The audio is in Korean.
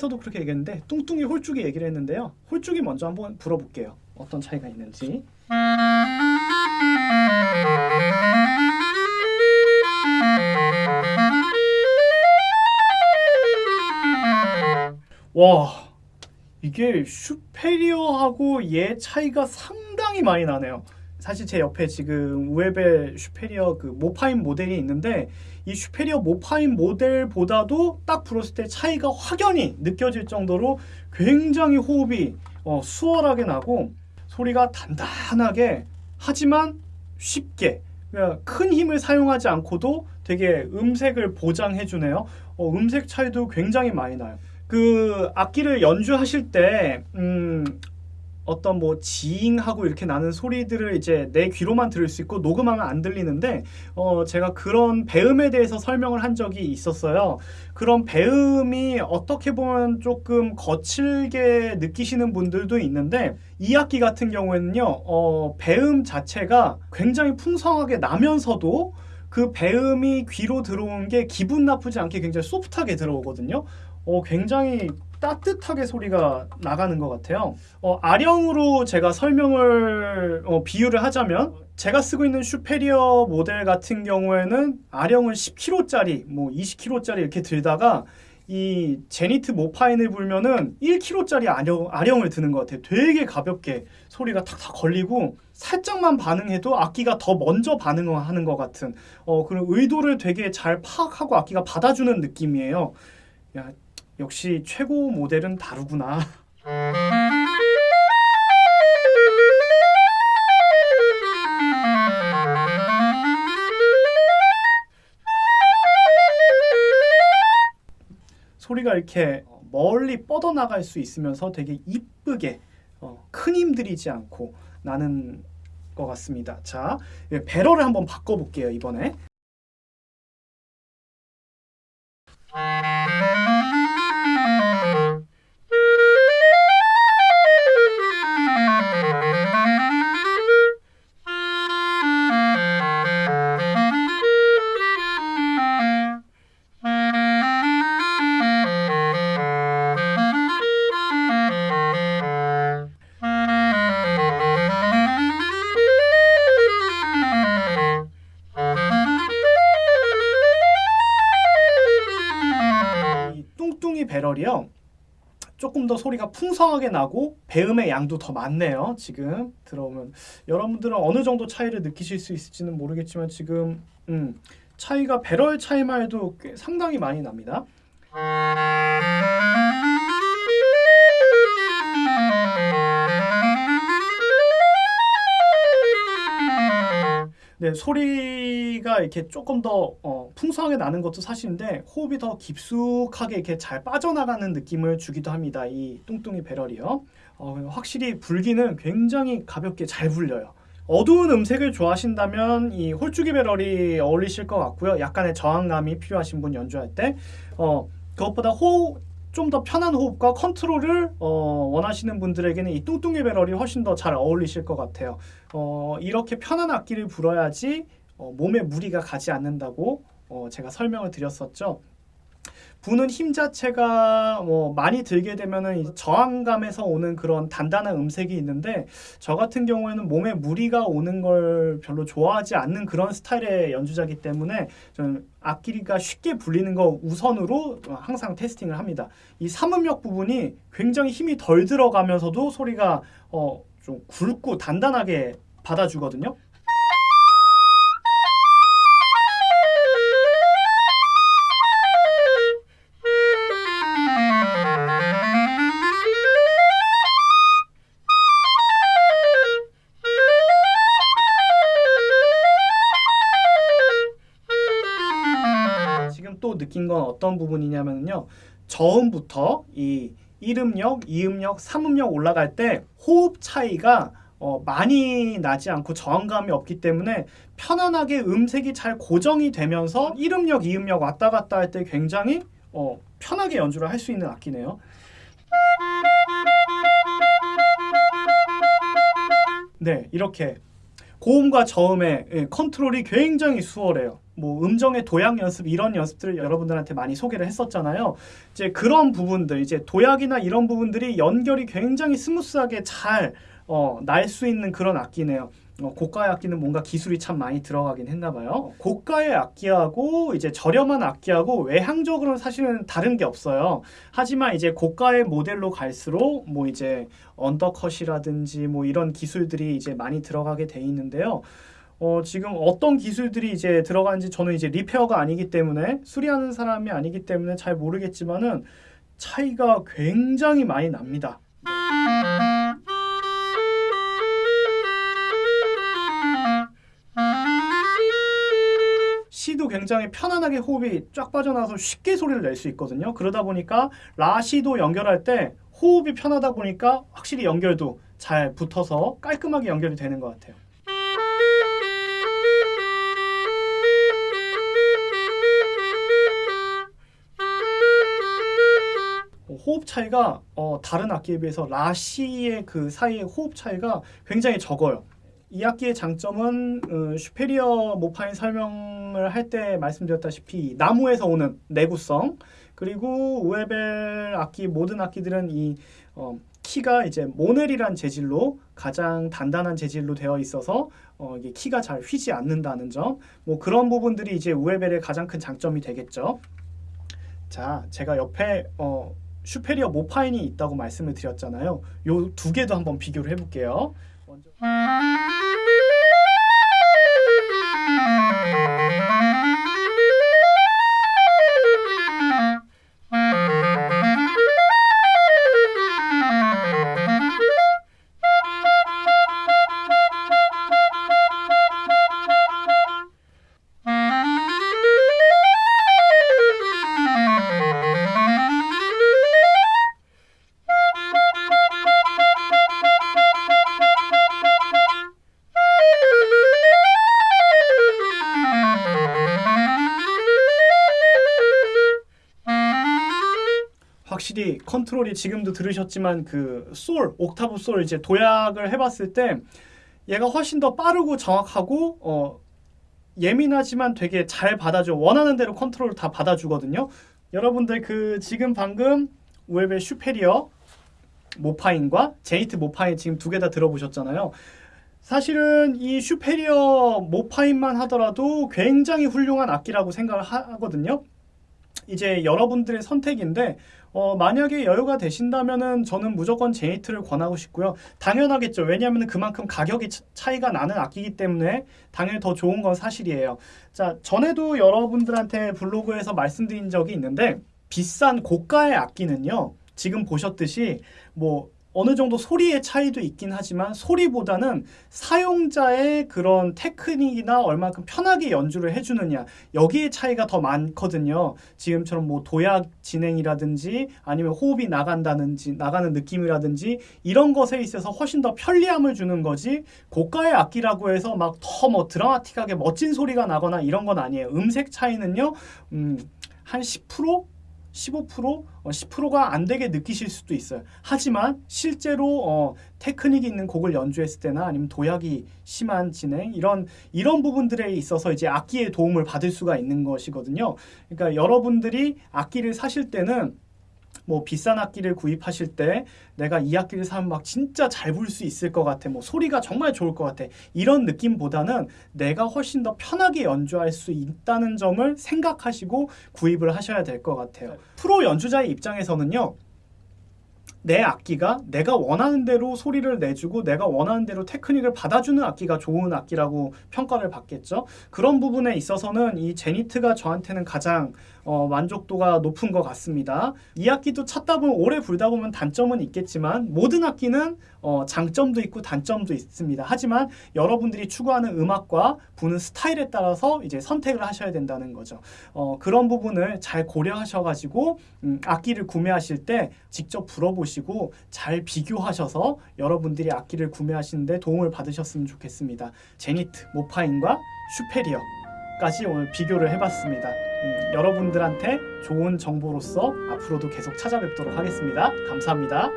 홀쭉에서도 그렇게 얘기했는데 뚱뚱이 홀쭉이 얘기를 했는데요. 홀쭉이 먼저 한번 불어볼게요. 어떤 차이가 있는지. 와 이게 슈페리어하고 얘 차이가 상당히 많이 나네요. 사실 제 옆에 지금 우에벨 슈페리어 그 모파인 모델이 있는데 이 슈페리어 모파인 모델보다도 딱 불었을 때 차이가 확연히 느껴질 정도로 굉장히 호흡이 어, 수월하게 나고 소리가 단단하게 하지만 쉽게 그러니까 큰 힘을 사용하지 않고도 되게 음색을 보장해 주네요. 어, 음색 차이도 굉장히 많이 나요. 그 악기를 연주하실 때 음, 어떤 뭐 지잉하고 이렇게 나는 소리들을 이제 내 귀로만 들을 수 있고 녹음하면 안 들리는데 어 제가 그런 배음에 대해서 설명을 한 적이 있었어요. 그런 배음이 어떻게 보면 조금 거칠게 느끼시는 분들도 있는데 이 악기 같은 경우에는요. 어 배음 자체가 굉장히 풍성하게 나면서도 그 배음이 귀로 들어온 게 기분 나쁘지 않게 굉장히 소프트하게 들어오거든요. 어, 굉장히 따뜻하게 소리가 나가는 것 같아요. 어, 아령으로 제가 설명을 어, 비유를 하자면 제가 쓰고 있는 슈페리어 모델 같은 경우에는 아령을 10kg짜리, 뭐 20kg짜리 이렇게 들다가 이 제니트 모파인을 불면은 1kg짜리 아령, 아령을 드는 것 같아요. 되게 가볍게 소리가 탁탁 걸리고 살짝만 반응해도 악기가 더 먼저 반응하는 것 같은 어, 그런 의도를 되게 잘 파악하고 악기가 받아주는 느낌이에요. 야, 역시 최고 모델은 다르구나. 소리가 이렇게 멀리 뻗어나갈 수 있으면서 되게 이쁘게 어, 큰 힘들이지 않고 나는 것 같습니다. 자, 예, 배럴을 한번 바꿔볼게요, 이번에. 배럴이요. 조금 더 소리가 풍성하게 나고 배음의 양도 더 많네요. 지금 들어오면 여러분들은 어느 정도 차이를 느끼실 수 있을지는 모르겠지만 지금 음, 차이가 배럴 차이만 해도 꽤 상당히 많이 납니다. 네, 소리가 이렇게 조금 더 어, 풍성하게 나는 것도 사실인데 호흡이 더 깊숙하게 이렇게 잘 빠져나가는 느낌을 주기도 합니다. 이 뚱뚱이 배럴이요. 어, 확실히 불기는 굉장히 가볍게 잘 불려요. 어두운 음색을 좋아하신다면 이 홀쭉이 배럴이 어울리실 것 같고요. 약간의 저항감이 필요하신 분 연주할 때 어, 그것보다 호흡 좀더 편한 호흡과 컨트롤을 어, 원하시는 분들에게는 이 뚱뚱이 배럴이 훨씬 더 잘 어울리실 것 같아요. 어, 이렇게 편한 악기를 불어야지 어, 몸에 무리가 가지 않는다고 어, 제가 설명을 드렸었죠. 부는 힘 자체가 뭐 많이 들게 되면은 이 저항감에서 오는 그런 단단한 음색이 있는데 저 같은 경우에는 몸에 무리가 오는 걸 별로 좋아하지 않는 그런 스타일의 연주자이기 때문에 악기가 쉽게 불리는 거 우선으로 항상 테스팅을 합니다. 이 삼음역 부분이 굉장히 힘이 덜 들어가면서도 소리가 어, 좀 굵고 단단하게 받아주거든요. 느낀 건 어떤 부분이냐면요. 저음부터 이 1음역, 2음역, 3음역 올라갈 때 호흡 차이가 어, 많이 나지 않고 저항감이 없기 때문에 편안하게 음색이 잘 고정이 되면서 1음역, 2음역 왔다 갔다 할 때 굉장히 어, 편하게 연주를 할 수 있는 악기네요. 네, 이렇게 고음과 저음의 예, 컨트롤이 굉장히 수월해요. 뭐 음정의 도약 연습 이런 연습들을 여러분들한테 많이 소개를 했었잖아요. 이제 그런 부분들 이제 도약이나 이런 부분들이 연결이 굉장히 smooth하게 잘 어, 날 수 있는 그런 악기네요. 어, 고가의 악기는 뭔가 기술이 참 많이 들어가긴 했나 봐요. 고가의 악기하고 이제 저렴한 악기하고 외향적으로는 사실은 다른 게 없어요. 하지만 이제 고가의 모델로 갈수록 뭐 이제 undercut이라든지 뭐 이런 기술들이 이제 많이 들어가게 돼 있는데요. 어, 지금 어떤 기술들이 이제 들어가는지 저는 이제 repair가 아니기 때문에 수리하는 사람이 아니기 때문에 잘 모르겠지만은 차이가 굉장히 많이 납니다. 굉장히 편안하게 호흡이 쫙 빠져나와서 쉽게 소리를 낼 수 있거든요. 그러다 보니까 라시도 연결할 때 호흡이 편하다 보니까 확실히 연결도 잘 붙어서 깔끔하게 연결이 되는 것 같아요. 호흡 차이가 어, 다른 악기에 비해서 라시의 그 사이의 호흡 차이가 굉장히 적어요. 이 악기의 장점은 어, 슈페리어 모파인 설명 을 할 때 말씀드렸다시피 나무에서 오는 내구성 그리고 우에벨 악기 모든 악기들은 이 어, 키가 이제 모넬이란 재질로 가장 단단한 재질로 되어 있어서 어, 이게 키가 잘 휘지 않는다는 점, 뭐 그런 부분들이 이제 우에벨의 가장 큰 장점이 되겠죠. 자, 제가 옆에 어, 슈페리어 모파인이 있다고 말씀을 드렸잖아요. 요 두 개도 한번 비교를 해볼게요. 먼저 컨트롤이 지금도 들으셨지만 그 솔, 옥타브 솔 이제 도약을 해봤을 때 얘가 훨씬 더 빠르고 정확하고 어, 예민하지만 되게 잘 받아줘 원하는 대로 컨트롤을 다 받아주거든요. 여러분들 그 지금 방금 웹의 슈페리어 모파인과 제이트 모파인 지금 두 개 다 들어보셨잖아요. 사실은 이 슈페리어 모파인만 하더라도 굉장히 훌륭한 악기라고 생각을 하거든요. 이제 여러분들의 선택인데 어, 만약에 여유가 되신다면은 저는 무조건 제이트를 권하고 싶고요. 당연하겠죠. 왜냐하면 그만큼 가격이 차- 차이가 나는 악기이기 때문에 당연히 더 좋은 건 사실이에요. 자, 전에도 여러분들한테 블로그에서 말씀드린 적이 있는데 비싼 고가의 악기는요. 지금 보셨듯이 뭐 어느 정도 소리의 차이도 있긴 하지만 소리보다는 사용자의 그런 테크닉이나 얼마큼 편하게 연주를 해주느냐 여기에 차이가 더 많거든요. 지금처럼 뭐 도약 진행이라든지 아니면 호흡이 나간다든지 나가는 느낌이라든지 이런 것에 있어서 훨씬 더 편리함을 주는 거지 고가의 악기라고 해서 막 더 뭐 드라마틱하게 멋진 소리가 나거나 이런 건 아니에요. 음색 차이는요. 음, 한 10%? 15%, 어, 10%가 안 되게 느끼실 수도 있어요. 하지만 실제로 어, 테크닉이 있는 곡을 연주했을 때나 아니면 도약이 심한 진행 이런 이런 부분들에 있어서 이제 악기의 도움을 받을 수가 있는 것이거든요. 그러니까 여러분들이 악기를 사실 때는 뭐 비싼 악기를 구입하실 때 내가 이 악기를 사면 막 진짜 잘 부를 수 있을 것 같아. 뭐 소리가 정말 좋을 것 같아. 이런 느낌보다는 내가 훨씬 더 편하게 연주할 수 있다는 점을 생각하시고 구입을 하셔야 될 것 같아요. 프로 연주자의 입장에서는요. 내 악기가 내가 원하는 대로 소리를 내주고 내가 원하는 대로 테크닉을 받아주는 악기가 좋은 악기라고 평가를 받겠죠. 그런 부분에 있어서는 이 제니트가 저한테는 가장 어, 만족도가 높은 것 같습니다. 이 악기도 찾다 보면 오래 불다 보면 단점은 있겠지만 모든 악기는 어, 장점도 있고 단점도 있습니다. 하지만 여러분들이 추구하는 음악과 부는 스타일에 따라서 이제 선택을 하셔야 된다는 거죠. 어, 그런 부분을 잘 고려하셔가지고 음, 악기를 구매하실 때 직접 불어보시고 잘 비교하셔서 여러분들이 악기를 구매하시는데 도움을 받으셨으면 좋겠습니다. 제니트, 모파인과 슈페리어까지 오늘 비교를 해봤습니다. 음, 여러분들한테 좋은 정보로서 앞으로도 계속 찾아뵙도록 하겠습니다. 감사합니다.